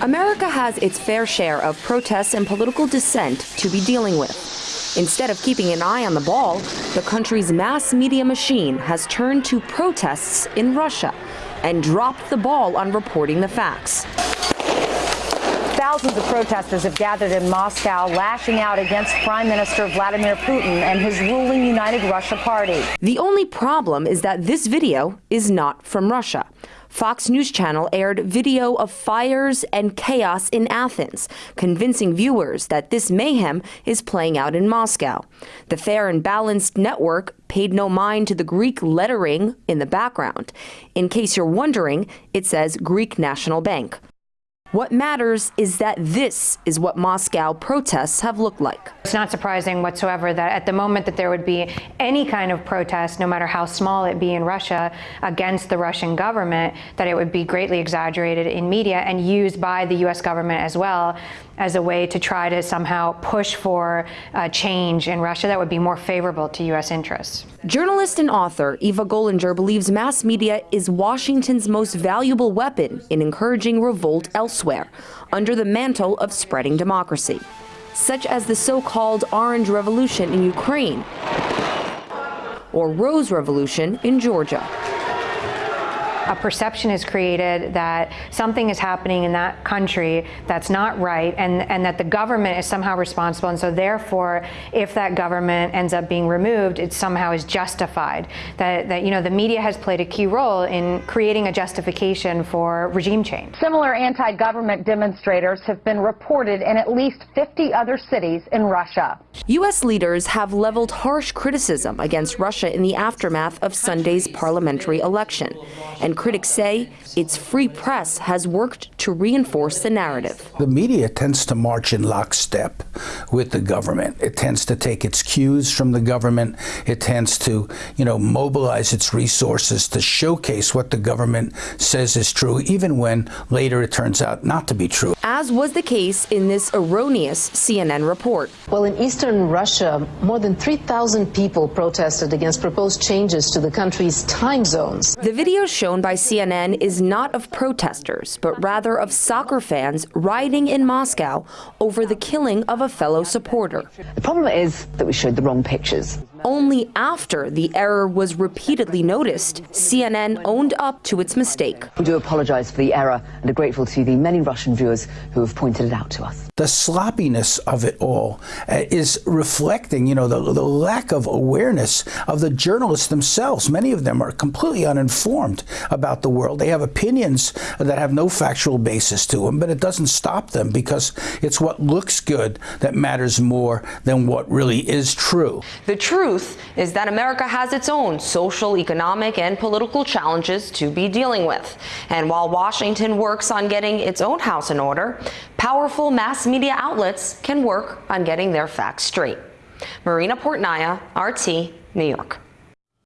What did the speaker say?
America has its fair share of protests and political dissent to be dealing with. Instead of keeping an eye on the ball, the country's mass media machine has turned to protests in Russia and dropped the ball on reporting the facts. Thousands of protesters have gathered in Moscow, lashing out against Prime Minister Vladimir Putin and his ruling United Russia Party. The only problem is that this video is not from Russia. Fox News Channel aired video of fires and chaos in Athens, convincing viewers that this mayhem is playing out in Moscow. The Fair and Balanced Network paid no mind to the Greek lettering in the background. In case you're wondering, it says Greek National Bank. What matters is that this is what Moscow protests have looked like. It's not surprising whatsoever that at the moment that there would be any kind of protest, no matter how small it be in Russia, against the Russian government, that it would be greatly exaggerated in media and used by the U.S. government as well as a way to try to somehow push for a change in Russia that would be more favorable to U.S. interests. Journalist and author Eva Golinger believes mass media is Washington's most valuable weapon in encouraging revolt elsewhere, under the mantle of spreading democracy, such as the so-called Orange Revolution in Ukraine or Rose Revolution in Georgia a perception is created that something is happening in that country that's not right and, and that the government is somehow responsible. And so therefore, if that government ends up being removed, it somehow is justified. That, that you know, the media has played a key role in creating a justification for regime change. Similar anti-government demonstrators have been reported in at least 50 other cities in Russia. U.S. leaders have leveled harsh criticism against Russia in the aftermath of Sunday's parliamentary election. And critics say its free press has worked to reinforce the narrative. The media tends to march in lockstep with the government. It tends to take its cues from the government. It tends to, you know, mobilize its resources to showcase what the government says is true, even when later it turns out not to be true. As was the case in this erroneous CNN report. Well, in eastern Russia, more than 3,000 people protested against proposed changes to the country's time zones. The video shown by CNN is not of protesters, but rather of soccer fans rioting in Moscow over the killing of a fellow supporter. The problem is that we showed the wrong pictures. Only after the error was repeatedly noticed, CNN owned up to its mistake. We do apologize for the error and are grateful to the many Russian viewers who have pointed it out to us. The sloppiness of it all uh, is reflecting, you know, the, the lack of awareness of the journalists themselves. Many of them are completely uninformed about the world. They have opinions that have no factual basis to them, but it doesn't stop them because it's what looks good that matters more than what really is true. The truth is that America has its own social, economic, and political challenges to be dealing with. And while Washington works on getting its own house in order, powerful mass media outlets can work on getting their facts straight. Marina Portnaya, RT, New York.